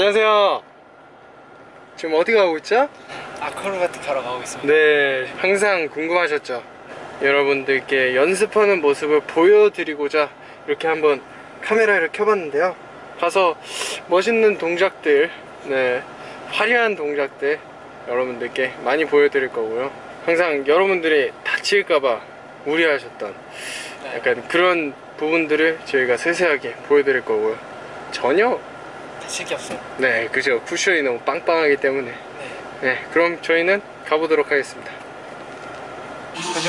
안녕하세요. 지금 어디 가고 있죠? 아크로바틱 하러 가고 있습니다. 네, 항상 궁금하셨죠? 여러분들께 연습하는 모습을 보여드리고자 이렇게 한번 카메라를 켜봤는데요. 가서 멋있는 동작들, 네, 화려한 동작들 여러분들께 많이 보여드릴 거고요. 항상 여러분들이 다칠까봐 우려하셨던 네. 약간 그런 부분들을 저희가 세세하게 보여드릴 거고요. 전혀 게 없어요. 네, 그죠. 쿠션이 너무 빵빵하기 때문에. 네. 네, 그럼 저희는 가보도록 하겠습니다.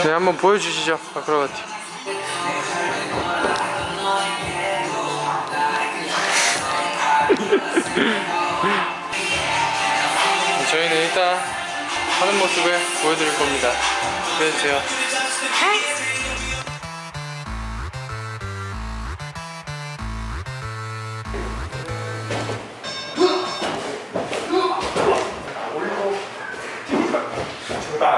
네, 한번 보여주시죠. 아크로바티. 저희는 일단 하는 모습을 보여드릴 겁니다. 기대해주세요.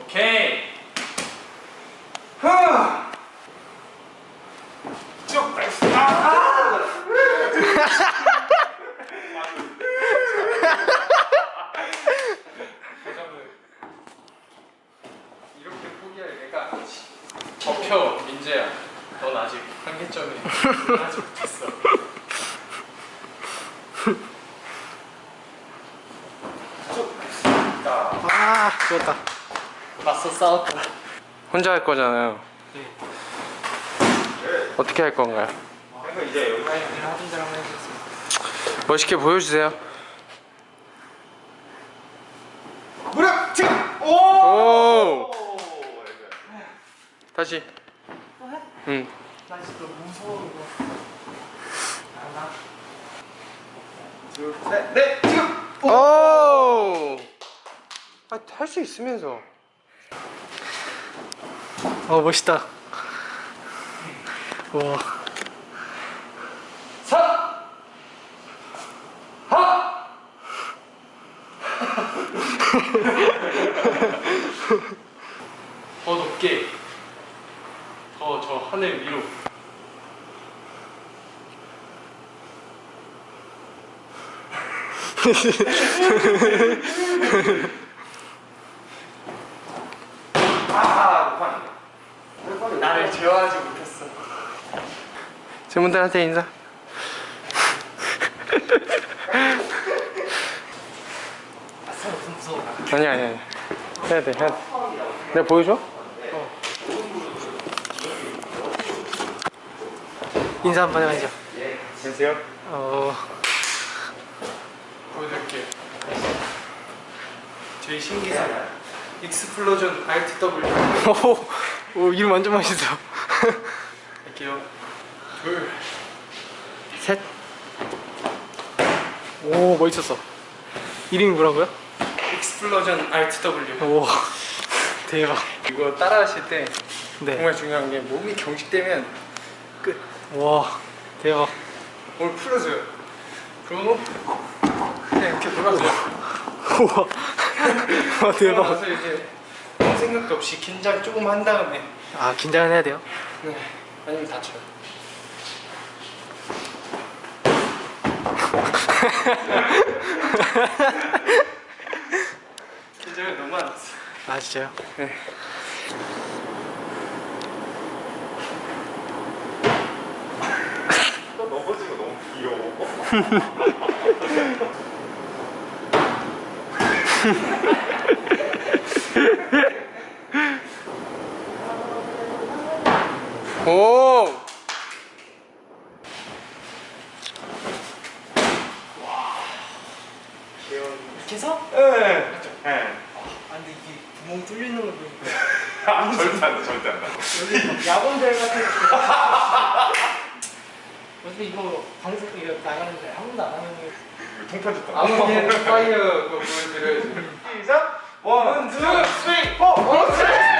오케이. 쭉 나이스 아! 이렇게 포기할 내가. 접혀, 민재야. 넌 아직 한계점에 하지 못했어. 아, 좋았다. 맞서 싸웠다. 혼자 할 거잖아요. 네. 어떻게 할 건가요? 그러니까 이제 여기 하던 대로 한번 해보겠습니다. 멋있게 보여주세요. 무릎 지금 오! 오! 오! 다시. 응. 나 진짜 무서워, 이거. 하나. 둘, 셋, 넷, 지금 오! 아, 할 수 있으면서. 어, 멋있다. 우와. 사! 하! 더 높게. 더 저 하늘 위로. 아, 제어하지 못했어. 친구들한테 인사. 아니 아니 아니. 해야 돼 해야 돼. 내가 보여줘? 인사 한 번 해야죠. 안녕하세요. 어, 보여줄게. 저희 신기사 Explosion RTW 오, 오, 이름 완전 멋있어. 할게요. 둘. 셋. 오, 멋있었어. 이름이 뭐라고요? Explosion RTW. 오, 대박. 이거 따라 하실 때 네. 정말 중요한 게 몸이 경직되면 끝. 와, 대박. 몸을 풀어줘요. 그리고 그냥 이렇게 돌아서요. 우와. 대박. 생각도 없이 긴장 조금 한 다음에 아, 긴장은 해야 돼요? 네. 아니면 다쳐요. 긴장을 너무 안 했어. 아, 진짜요? 네. 또 넘어지고 너무 귀여워. 오! 이렇게 해서? 네. 네. 아, 근데 이게 구멍 뚫리는 걸 보니까 아, 절대 안 돼, 절대 안 돼. 여기 야광별 같은 어차피 이거 방송 이거 나가는데 한 번도 안 하는 거 통편집 아무튼 fire 그거 보여드려야지. 시작! one, two, three, four! 그렇지!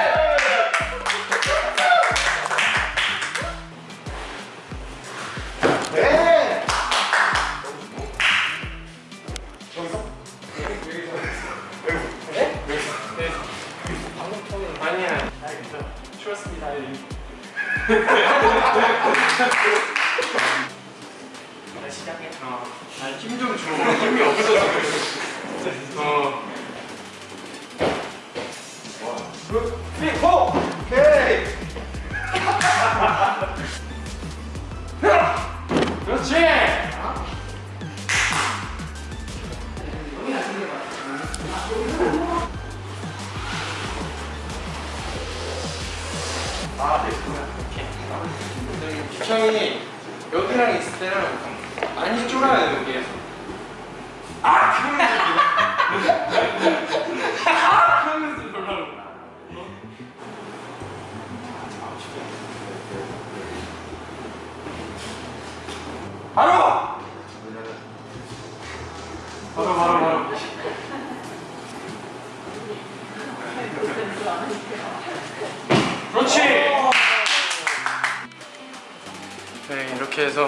시작해. 어. 힘좀 줘. 힘이 없어서. 어. 그, 쓰리, 포! 오케이! 아, 네. 저기 비청이 여기랑 있을 때는 많이 쫄아야 돼 여기에서. 아! 그러면서 놀라고. 바로! 바로 이렇게 해서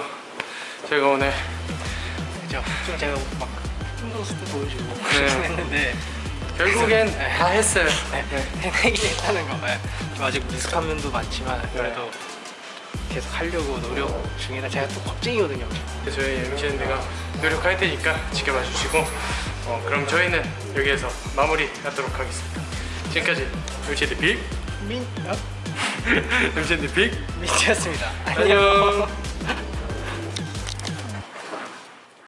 제가 오늘? 좀 제가 막 힘들었을 때 보여주고 네. 그렇긴 했는데 결국엔 다 했어요. 네, 해내긴 했다는 거. 네. 좀 아직 미숙한 면도 많지만 그래도 계속 하려고 노력 중이라 제가 또 겁쟁이거든요. 그래서 저희 MCND가 노력할 테니까 지켜봐 주시고 어, 그럼 저희는 여기에서 마무리 하도록 하겠습니다. 지금까지 MCND 빅 민, 어? MCND 빅 민지였습니다. 안녕.